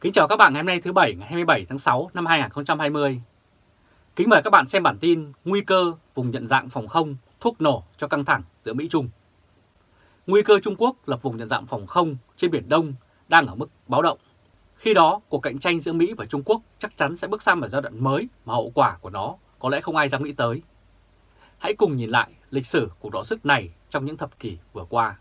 Kính chào các bạn ngày hôm nay thứ Bảy ngày 27 tháng 6 năm 2020. Kính mời các bạn xem bản tin Nguy cơ vùng nhận dạng phòng không thuốc nổ cho căng thẳng giữa Mỹ-Trung. Nguy cơ Trung Quốc lập vùng nhận dạng phòng không trên Biển Đông đang ở mức báo động. Khi đó, cuộc cạnh tranh giữa Mỹ và Trung Quốc chắc chắn sẽ bước sang một giai đoạn mới mà hậu quả của nó có lẽ không ai dám nghĩ tới. Hãy cùng nhìn lại lịch sử cuộc đọ sức này trong những thập kỷ vừa qua.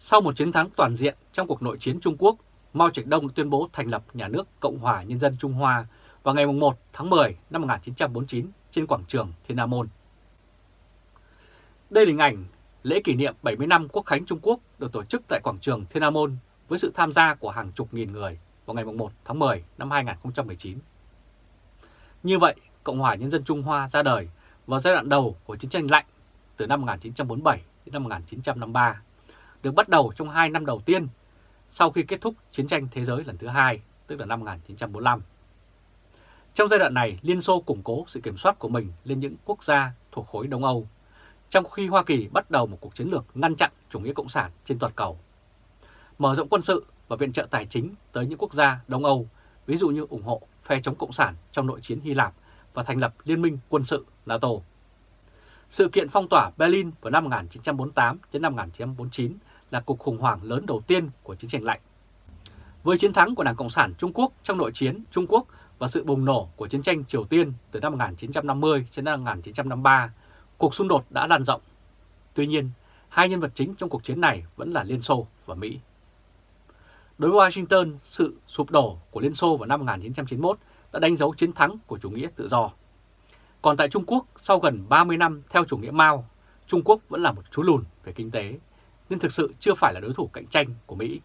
Sau một chiến thắng toàn diện trong cuộc nội chiến Trung Quốc, Mao Trạch Đông tuyên bố thành lập nhà nước Cộng hòa Nhân dân Trung Hoa vào ngày 1 tháng 10 năm 1949 trên quảng trường Thiên Nam Môn. Đây là hình ảnh lễ kỷ niệm 70 năm Quốc khánh Trung Quốc được tổ chức tại quảng trường Thiên Nam Môn với sự tham gia của hàng chục nghìn người vào ngày 1 tháng 10 năm 2019. Như vậy, Cộng hòa Nhân dân Trung Hoa ra đời vào giai đoạn đầu của chiến tranh lạnh từ năm 1947 đến năm 1953, được bắt đầu trong hai năm đầu tiên sau khi kết thúc chiến tranh thế giới lần thứ hai, tức là năm 1945. Trong giai đoạn này, Liên Xô củng cố sự kiểm soát của mình lên những quốc gia thuộc khối Đông Âu, trong khi Hoa Kỳ bắt đầu một cuộc chiến lược ngăn chặn chủ nghĩa cộng sản trên toàn cầu. Mở rộng quân sự và viện trợ tài chính tới những quốc gia Đông Âu, ví dụ như ủng hộ phe chống cộng sản trong nội chiến Hy Lạp và thành lập Liên minh quân sự NATO. Sự kiện phong tỏa Berlin vào năm 1948 đến năm 1949 là cuộc khủng hoảng lớn đầu tiên của chiến tranh lạnh. Với chiến thắng của Đảng Cộng sản Trung Quốc trong nội chiến Trung Quốc và sự bùng nổ của chiến tranh Triều Tiên từ năm 1950 đến năm 1953, cuộc xung đột đã lan rộng. Tuy nhiên, hai nhân vật chính trong cuộc chiến này vẫn là Liên Xô và Mỹ. Đối với Washington, sự sụp đổ của Liên Xô vào năm 1991 đã đánh dấu chiến thắng của chủ nghĩa tự do. Còn tại Trung Quốc, sau gần 30 năm theo chủ nghĩa Mao, Trung Quốc vẫn là một chú lùn về kinh tế, nên thực sự chưa phải là đối thủ cạnh tranh của Mỹ.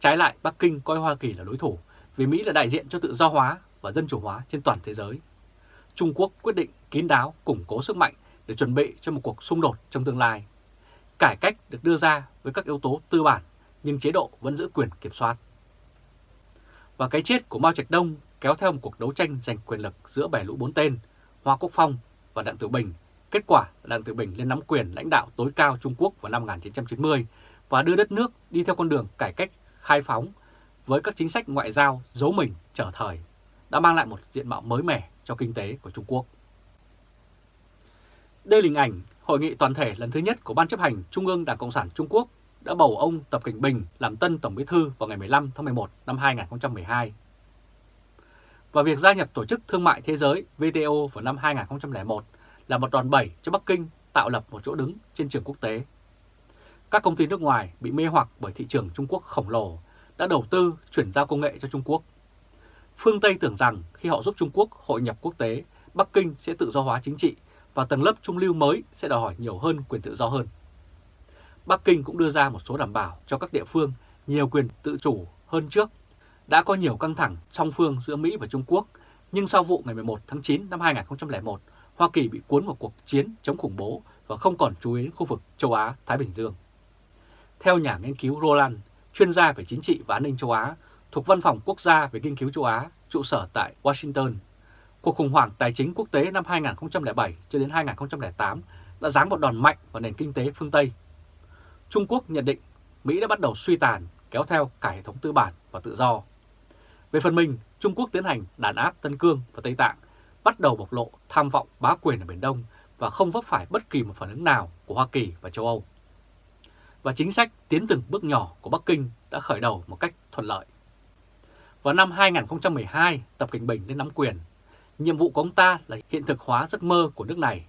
Trái lại, Bắc Kinh coi Hoa Kỳ là đối thủ vì Mỹ là đại diện cho tự do hóa và dân chủ hóa trên toàn thế giới. Trung Quốc quyết định kín đáo củng cố sức mạnh để chuẩn bị cho một cuộc xung đột trong tương lai. Cải cách được đưa ra với các yếu tố tư bản nhưng chế độ vẫn giữ quyền kiểm soát. Và cái chết của Mao Trạch Đông kéo theo một cuộc đấu tranh giành quyền lực giữa bè lũ bốn tên, Hoa Quốc Phong và Đặng Tiểu Bình. Kết quả là Đặng Thị Bình lên nắm quyền lãnh đạo tối cao Trung Quốc vào năm 1990 và đưa đất nước đi theo con đường cải cách khai phóng với các chính sách ngoại giao giấu mình trở thời, đã mang lại một diện mạo mới mẻ cho kinh tế của Trung Quốc. Đây là hình ảnh hội nghị toàn thể lần thứ nhất của Ban chấp hành Trung ương Đảng Cộng sản Trung Quốc đã bầu ông Tập Cảnh Bình làm tân Tổng Bí thư vào ngày 15 tháng 11 năm 2012. Và việc gia nhập Tổ chức Thương mại Thế giới WTO vào năm 2001 là một đòn bẩy cho Bắc Kinh tạo lập một chỗ đứng trên trường quốc tế. Các công ty nước ngoài bị mê hoặc bởi thị trường Trung Quốc khổng lồ đã đầu tư chuyển giao công nghệ cho Trung Quốc. Phương Tây tưởng rằng khi họ giúp Trung Quốc hội nhập quốc tế, Bắc Kinh sẽ tự do hóa chính trị và tầng lớp trung lưu mới sẽ đòi hỏi nhiều hơn quyền tự do hơn. Bắc Kinh cũng đưa ra một số đảm bảo cho các địa phương nhiều quyền tự chủ hơn trước. Đã có nhiều căng thẳng song phương giữa Mỹ và Trung Quốc, nhưng sau vụ ngày 11 tháng 9 năm 2001, Hoa Kỳ bị cuốn vào cuộc chiến chống khủng bố và không còn chú ý đến khu vực châu Á-Thái Bình Dương. Theo nhà nghiên cứu Roland, chuyên gia về chính trị và an ninh châu Á, thuộc Văn phòng Quốc gia về nghiên cứu châu Á, trụ sở tại Washington, cuộc khủng hoảng tài chính quốc tế năm 2007 cho đến 2008 đã giáng một đòn mạnh vào nền kinh tế phương Tây Trung Quốc nhận định Mỹ đã bắt đầu suy tàn kéo theo cả hệ thống tư bản và tự do. Về phần mình, Trung Quốc tiến hành đàn áp Tân Cương và Tây Tạng, bắt đầu bộc lộ tham vọng bá quyền ở Biển Đông và không vấp phải bất kỳ một phản ứng nào của Hoa Kỳ và châu Âu. Và chính sách tiến từng bước nhỏ của Bắc Kinh đã khởi đầu một cách thuận lợi. Vào năm 2012, Tập Cảnh Bình lên nắm quyền. Nhiệm vụ của ông ta là hiện thực hóa giấc mơ của nước này.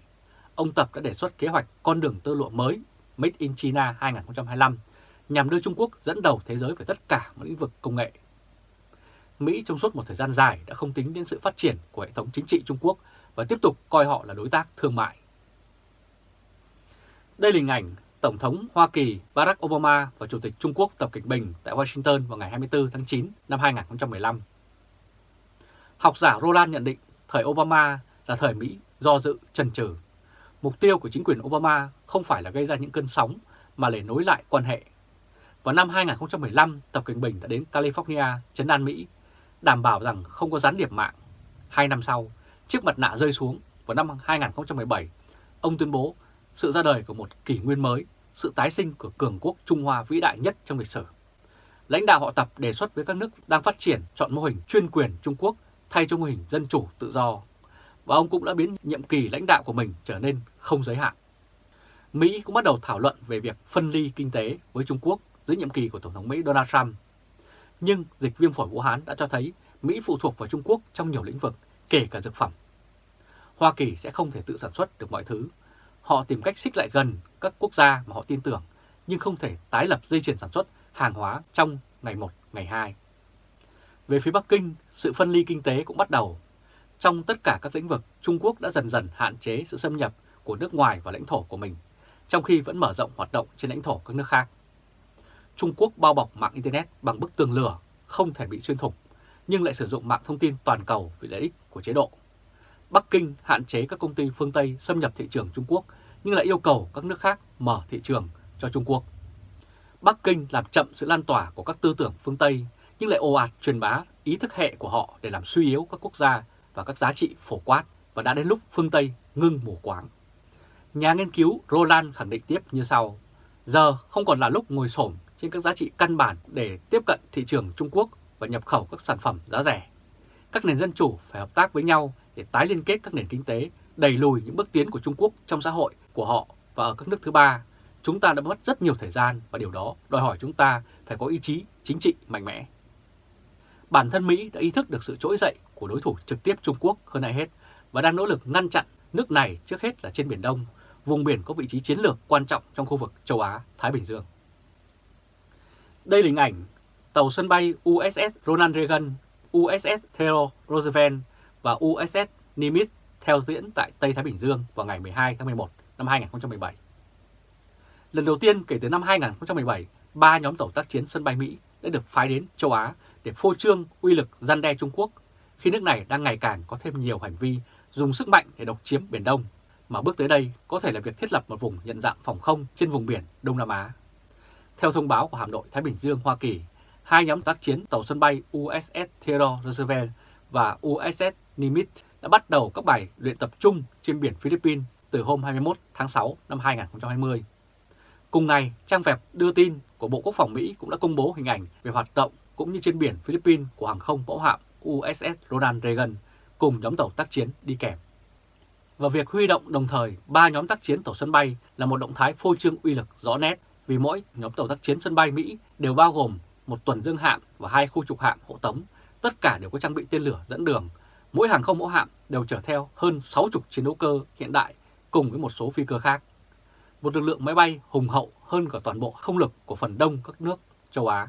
Ông Tập đã đề xuất kế hoạch con đường tơ lụa mới Made in China 2025 nhằm đưa Trung Quốc dẫn đầu thế giới về tất cả mọi lĩnh vực công nghệ. Mỹ trong suốt một thời gian dài đã không tính đến sự phát triển của hệ thống chính trị Trung Quốc và tiếp tục coi họ là đối tác thương mại. Đây là hình ảnh Tổng thống Hoa Kỳ Barack Obama và Chủ tịch Trung Quốc Tập Kịch Bình tại Washington vào ngày 24 tháng 9 năm 2015. Học giả Roland nhận định thời Obama là thời Mỹ do dự, chần chừ Mục tiêu của chính quyền Obama không phải là gây ra những cơn sóng mà để nối lại quan hệ. Vào năm 2015, Tập Kịch Bình đã đến California, chấn an Mỹ, đảm bảo rằng không có gián điệp mạng. Hai năm sau, chiếc mặt nạ rơi xuống vào năm 2017, ông tuyên bố sự ra đời của một kỷ nguyên mới, sự tái sinh của cường quốc Trung Hoa vĩ đại nhất trong lịch sử. lãnh đạo họ Tập đề xuất với các nước đang phát triển chọn mô hình chuyên quyền Trung Quốc thay cho mô hình dân chủ tự do, và ông cũng đã biến nhiệm kỳ lãnh đạo của mình trở nên không giới hạn. Mỹ cũng bắt đầu thảo luận về việc phân ly kinh tế với Trung Quốc dưới nhiệm kỳ của Tổng thống Mỹ Donald Trump. Nhưng dịch viêm phổi Vũ Hán đã cho thấy Mỹ phụ thuộc vào Trung Quốc trong nhiều lĩnh vực, kể cả dược phẩm. Hoa Kỳ sẽ không thể tự sản xuất được mọi thứ. Họ tìm cách xích lại gần các quốc gia mà họ tin tưởng, nhưng không thể tái lập dây chuyền sản xuất hàng hóa trong ngày 1, ngày 2. Về phía Bắc Kinh, sự phân ly kinh tế cũng bắt đầu. Trong tất cả các lĩnh vực, Trung Quốc đã dần dần hạn chế sự xâm nhập của nước ngoài vào lãnh thổ của mình, trong khi vẫn mở rộng hoạt động trên lãnh thổ các nước khác. Trung Quốc bao bọc mạng Internet bằng bức tường lửa, không thể bị xuyên thủng, nhưng lại sử dụng mạng thông tin toàn cầu vì lợi ích của chế độ. Bắc Kinh hạn chế các công ty phương Tây xâm nhập thị trường Trung Quốc, nhưng lại yêu cầu các nước khác mở thị trường cho Trung Quốc. Bắc Kinh làm chậm sự lan tỏa của các tư tưởng phương Tây, nhưng lại ồ ạt truyền bá ý thức hệ của họ để làm suy yếu các quốc gia và các giá trị phổ quát và đã đến lúc phương Tây ngưng mù quáng. Nhà nghiên cứu Roland khẳng định tiếp như sau, giờ không còn là lúc ngồi xổm trên các giá trị căn bản để tiếp cận thị trường Trung Quốc và nhập khẩu các sản phẩm giá rẻ. Các nền dân chủ phải hợp tác với nhau để tái liên kết các nền kinh tế, đẩy lùi những bước tiến của Trung Quốc trong xã hội của họ và ở các nước thứ ba. Chúng ta đã mất rất nhiều thời gian và điều đó đòi hỏi chúng ta phải có ý chí chính trị mạnh mẽ. Bản thân Mỹ đã ý thức được sự trỗi dậy của đối thủ trực tiếp Trung Quốc hơn ai hết và đang nỗ lực ngăn chặn nước này trước hết là trên Biển Đông, vùng biển có vị trí chiến lược quan trọng trong khu vực châu Á-Thái Bình Dương. Đây là hình ảnh tàu sân bay USS Ronald Reagan, USS Theodore Roosevelt và USS Nimitz theo diễn tại Tây Thái Bình Dương vào ngày 12 tháng 11 năm 2017. Lần đầu tiên kể từ năm 2017, ba nhóm tàu tác chiến sân bay Mỹ đã được phái đến châu Á để phô trương uy lực gian đe Trung Quốc khi nước này đang ngày càng có thêm nhiều hành vi dùng sức mạnh để độc chiếm Biển Đông, mà bước tới đây có thể là việc thiết lập một vùng nhận dạng phòng không trên vùng biển Đông Nam Á. Theo thông báo của hạm đội Thái Bình Dương Hoa Kỳ, hai nhóm tác chiến tàu sân bay USS Theodore Roosevelt và USS Nimitz đã bắt đầu các bài luyện tập chung trên biển Philippines từ hôm 21 tháng 6 năm 2020. Cùng ngày, trang web đưa tin của Bộ Quốc phòng Mỹ cũng đã công bố hình ảnh về hoạt động cũng như trên biển Philippines của hàng không mẫu hạm USS Ronald Reagan cùng nhóm tàu tác chiến đi kèm. Và việc huy động đồng thời ba nhóm tác chiến tàu sân bay là một động thái phô trương uy lực rõ nét vì mỗi nhóm tàu tác chiến sân bay Mỹ đều bao gồm một tuần dương hạm và hai khu trục hạm hộ tống, tất cả đều có trang bị tên lửa dẫn đường. Mỗi hàng không mẫu hạm đều chở theo hơn 60 chiến đấu cơ hiện đại cùng với một số phi cơ khác. Một lực lượng máy bay hùng hậu hơn cả toàn bộ không lực của phần đông các nước châu Á.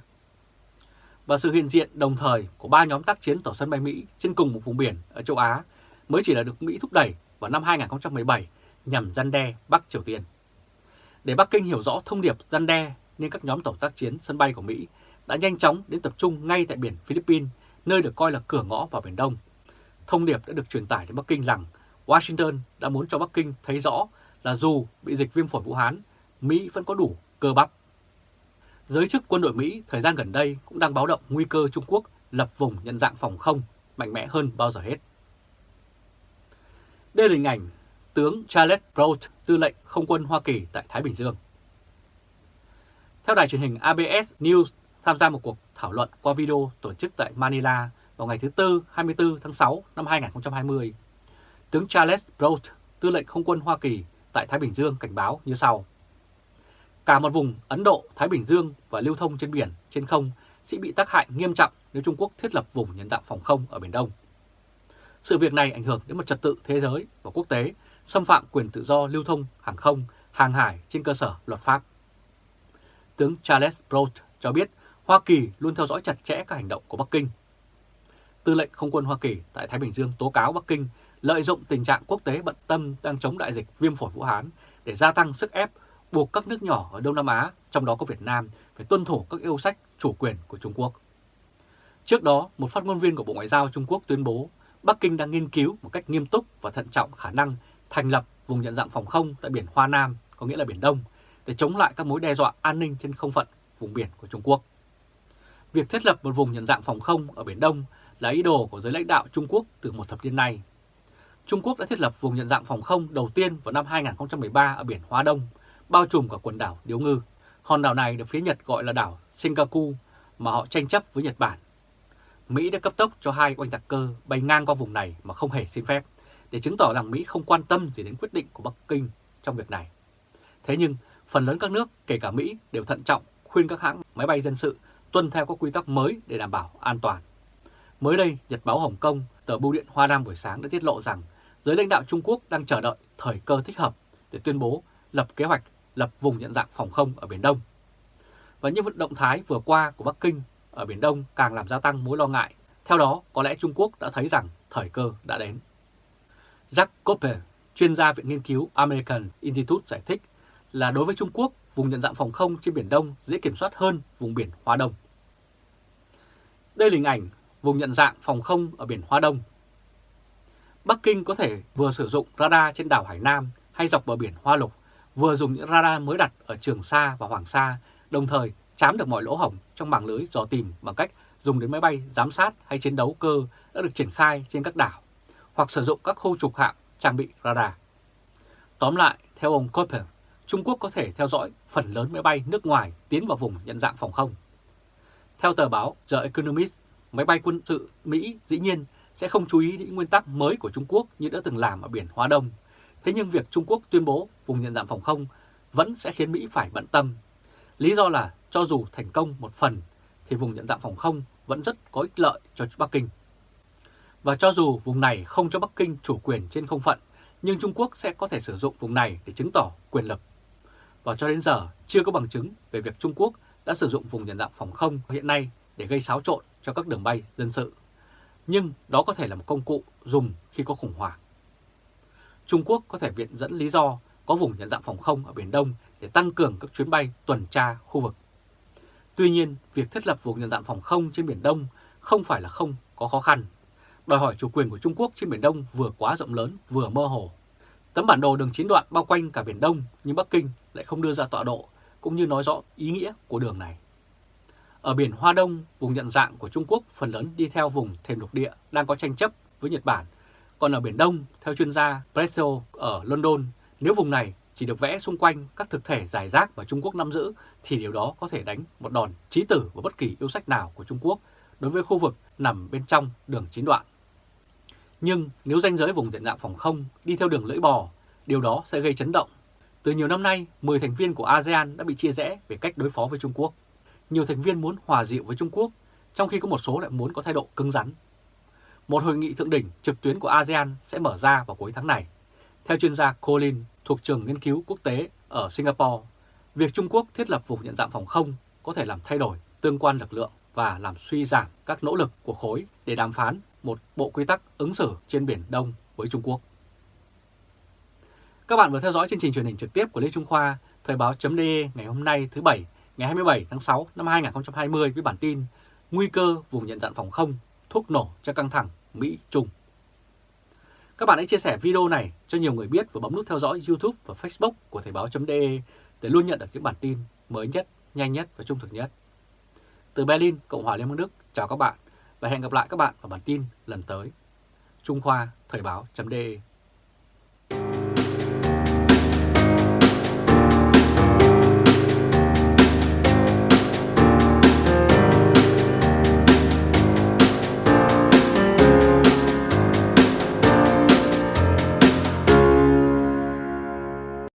Và sự hiện diện đồng thời của ba nhóm tác chiến tàu sân bay Mỹ trên cùng một vùng biển ở châu Á mới chỉ là được Mỹ thúc đẩy vào năm 2017 nhằm gian đe Bắc Triều Tiên. Để Bắc Kinh hiểu rõ thông điệp gian đe nên các nhóm tàu tác chiến sân bay của Mỹ đã nhanh chóng đến tập trung ngay tại biển Philippines, nơi được coi là cửa ngõ vào Biển Đông. Thông điệp đã được truyền tải đến Bắc Kinh rằng Washington đã muốn cho Bắc Kinh thấy rõ là dù bị dịch viêm phổi Vũ Hán, Mỹ vẫn có đủ cơ bắp. Giới chức quân đội Mỹ thời gian gần đây cũng đang báo động nguy cơ Trung Quốc lập vùng nhận dạng phòng không mạnh mẽ hơn bao giờ hết. Đây là hình ảnh tướng Charles Broad, tư lệnh không quân Hoa Kỳ tại Thái Bình Dương. Theo đài truyền hình ABS News tham gia một cuộc thảo luận qua video tổ chức tại Manila vào ngày thứ Tư 24 tháng 6 năm 2020. Tướng Charles Broad, tư lệnh không quân Hoa Kỳ tại Thái Bình Dương cảnh báo như sau. Cả một vùng Ấn Độ, Thái Bình Dương và lưu thông trên biển, trên không sẽ bị tác hại nghiêm trọng nếu Trung Quốc thiết lập vùng nhân dạng phòng không ở Biển Đông. Sự việc này ảnh hưởng đến một trật tự thế giới và quốc tế, xâm phạm quyền tự do lưu thông hàng không, hàng hải trên cơ sở luật pháp. Tướng Charles Broad cho biết Hoa Kỳ luôn theo dõi chặt chẽ các hành động của Bắc Kinh. Tư lệnh không quân Hoa Kỳ tại Thái Bình Dương tố cáo Bắc Kinh lợi dụng tình trạng quốc tế bận tâm đang chống đại dịch viêm phổi Vũ Hán để gia tăng sức ép buộc các nước nhỏ ở Đông Nam Á, trong đó có Việt Nam, phải tuân thủ các yêu sách chủ quyền của Trung Quốc. Trước đó, một phát ngôn viên của Bộ Ngoại giao Trung Quốc tuyên bố Bắc Kinh đang nghiên cứu một cách nghiêm túc và thận trọng khả năng thành lập vùng nhận dạng phòng không tại biển Hoa Nam, có nghĩa là Biển Đông, để chống lại các mối đe dọa an ninh trên không phận vùng biển của Trung Quốc. Việc thiết lập một vùng nhận dạng phòng không ở Biển Đông là ý đồ của giới lãnh đạo Trung Quốc từ một thập niên nay. Trung Quốc đã thiết lập vùng nhận dạng phòng không đầu tiên vào năm 2013 ở biển Hoa Đông, bao trùm cả quần đảo Điếu Ngư. Hòn đảo này được phía Nhật gọi là đảo Senkaku mà họ tranh chấp với Nhật Bản. Mỹ đã cấp tốc cho hai oanh tạc cơ bay ngang qua vùng này mà không hề xin phép, để chứng tỏ rằng Mỹ không quan tâm gì đến quyết định của Bắc Kinh trong việc này. Thế nhưng, phần lớn các nước, kể cả Mỹ, đều thận trọng khuyên các hãng máy bay dân sự tuân theo các quy tắc mới để đảm bảo an toàn. Mới đây, Nhật báo Hồng Kông, tờ bưu điện Hoa Nam buổi sáng đã tiết lộ rằng giới lãnh đạo Trung Quốc đang chờ đợi thời cơ thích hợp để tuyên bố lập kế hoạch lập vùng nhận dạng phòng không ở Biển Đông. Và những vận động thái vừa qua của Bắc Kinh ở Biển Đông càng làm gia tăng mối lo ngại. Theo đó, có lẽ Trung Quốc đã thấy rằng thời cơ đã đến. Jack Copper, chuyên gia Viện Nghiên cứu American Institute giải thích là đối với Trung Quốc, vùng nhận dạng phòng không trên Biển Đông dễ kiểm soát hơn vùng biển Hoa Đông. Đây là hình ảnh vùng nhận dạng phòng không ở biển Hoa Đông. Bắc Kinh có thể vừa sử dụng radar trên đảo Hải Nam hay dọc bờ biển Hoa Lục, vừa dùng những radar mới đặt ở Trường Sa và Hoàng Sa, đồng thời chám được mọi lỗ hổng trong mảng lưới dò tìm bằng cách dùng đến máy bay giám sát hay chiến đấu cơ đã được triển khai trên các đảo, hoặc sử dụng các khu trục hạm trang bị radar. Tóm lại, theo ông Cooper, Trung Quốc có thể theo dõi phần lớn máy bay nước ngoài tiến vào vùng nhận dạng phòng không. Theo tờ báo The Economist, máy bay quân sự Mỹ dĩ nhiên sẽ không chú ý đến nguyên tắc mới của Trung Quốc như đã từng làm ở biển Hoa Đông. Thế nhưng việc Trung Quốc tuyên bố vùng nhận dạng phòng không vẫn sẽ khiến Mỹ phải bận tâm. Lý do là cho dù thành công một phần thì vùng nhận dạng phòng không vẫn rất có ích lợi cho Bắc Kinh. Và cho dù vùng này không cho Bắc Kinh chủ quyền trên không phận, nhưng Trung Quốc sẽ có thể sử dụng vùng này để chứng tỏ quyền lực. Và cho đến giờ chưa có bằng chứng về việc Trung Quốc đã sử dụng vùng nhận dạng phòng không hiện nay để gây xáo trộn cho các đường bay dân sự. Nhưng đó có thể là một công cụ dùng khi có khủng hoảng. Trung Quốc có thể viện dẫn lý do có vùng nhận dạng phòng không ở Biển Đông để tăng cường các chuyến bay tuần tra khu vực. Tuy nhiên, việc thiết lập vùng nhận dạng phòng không trên Biển Đông không phải là không có khó khăn. Đòi hỏi chủ quyền của Trung Quốc trên Biển Đông vừa quá rộng lớn vừa mơ hồ. Tấm bản đồ đường chín đoạn bao quanh cả Biển Đông nhưng Bắc Kinh lại không đưa ra tọa độ cũng như nói rõ ý nghĩa của đường này. Ở biển Hoa Đông, vùng nhận dạng của Trung Quốc phần lớn đi theo vùng thềm lục địa đang có tranh chấp với Nhật Bản. Còn ở Biển Đông, theo chuyên gia Presso ở London, nếu vùng này chỉ được vẽ xung quanh các thực thể giải rác mà Trung Quốc nắm giữ thì điều đó có thể đánh một đòn chí tử vào bất kỳ yêu sách nào của Trung Quốc đối với khu vực nằm bên trong đường chín đoạn. Nhưng nếu ranh giới vùng nhận dạng phòng không đi theo đường lưỡi bò, điều đó sẽ gây chấn động. Từ nhiều năm nay, 10 thành viên của ASEAN đã bị chia rẽ về cách đối phó với Trung Quốc nhiều thành viên muốn hòa dịu với Trung Quốc, trong khi có một số lại muốn có thái độ cứng rắn. Một hội nghị thượng đỉnh trực tuyến của ASEAN sẽ mở ra vào cuối tháng này. Theo chuyên gia Colin thuộc trường nghiên cứu quốc tế ở Singapore, việc Trung Quốc thiết lập vùng nhận dạng phòng không có thể làm thay đổi tương quan lực lượng và làm suy giảm các nỗ lực của khối để đàm phán một bộ quy tắc ứng xử trên Biển Đông với Trung Quốc. Các bạn vừa theo dõi chương trình truyền hình trực tiếp của Lê Trung Khoa, Thời báo.de ngày hôm nay thứ Bảy ngày 27 tháng 6 năm 2020 với bản tin Nguy cơ vùng nhận dạng phòng không, thuốc nổ cho căng thẳng Mỹ-Trung. Các bạn hãy chia sẻ video này cho nhiều người biết và bấm nút theo dõi YouTube và Facebook của Thời báo.de để luôn nhận được những bản tin mới nhất, nhanh nhất và trung thực nhất. Từ Berlin, Cộng hòa Liên bang Đức, chào các bạn và hẹn gặp lại các bạn ở bản tin lần tới. Trung Khoa Thời báo.de